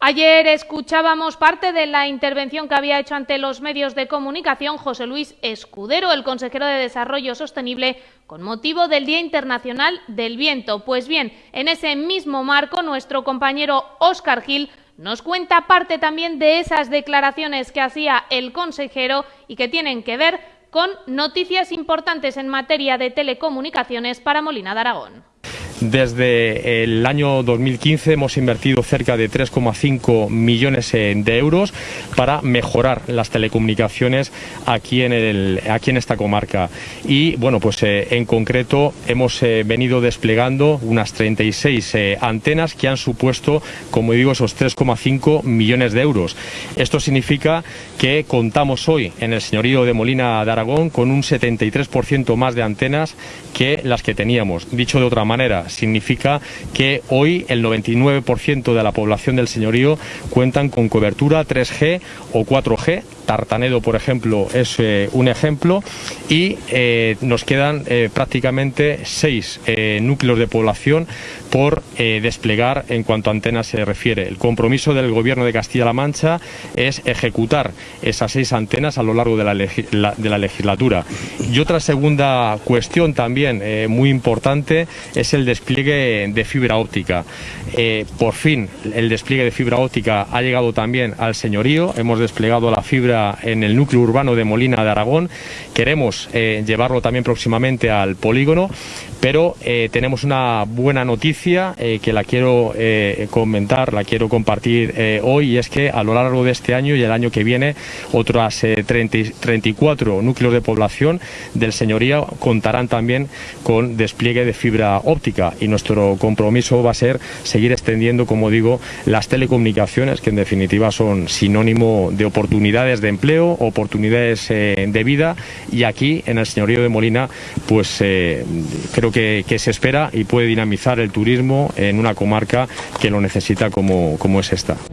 Ayer escuchábamos parte de la intervención que había hecho ante los medios de comunicación José Luis Escudero, el consejero de Desarrollo Sostenible, con motivo del Día Internacional del Viento. Pues bien, en ese mismo marco, nuestro compañero Óscar Gil nos cuenta parte también de esas declaraciones que hacía el consejero y que tienen que ver con noticias importantes en materia de telecomunicaciones para Molina de Aragón. Desde el año 2015 hemos invertido cerca de 3,5 millones eh, de euros para mejorar las telecomunicaciones aquí en, el, aquí en esta comarca. Y bueno, pues eh, en concreto hemos eh, venido desplegando unas 36 antenas que han supuesto, como digo, esos 3,5 millones de euros. Esto significa que contamos hoy en el señorío de Molina de Aragón con un 73% más de antenas que las que teníamos. Dicho de otra manera, significa que hoy el 99% de la población del señorío cuentan con cobertura 3G o 4G. Tartanedo, por ejemplo, es eh, un ejemplo y eh, nos quedan eh, prácticamente seis núcleos de población por desplegar en cuanto a antenas se refiere. El compromiso del Gobierno de Castilla-La Mancha es ejecutar esas seis antenas a lo largo de la, de la legislatura. Y otra segunda cuestión también muy importante es el despliegue de fibra óptica. por fin, el despliegue de fibra óptica ha llegado también al señorío. Hemos desplegado la fibra en el núcleo urbano de Molina de Aragón. Queremos eh, llevarlo también próximamente al polígono, pero eh, tenemos una buena noticia eh, que la quiero comentar, la quiero compartir hoy, y es que a lo largo de este año y el año que viene, otras 34 núcleos de población del señorío contarán también con despliegue de fibra óptica y nuestro compromiso va a ser seguir extendiendo, como digo, las telecomunicaciones, que en definitiva son sinónimo de oportunidades de empleo, oportunidades eh, de vida y aquí en el señorío de Molina pues eh, creo que, se espera y puede dinamizar el turismo en una comarca que lo necesita como, como es esta.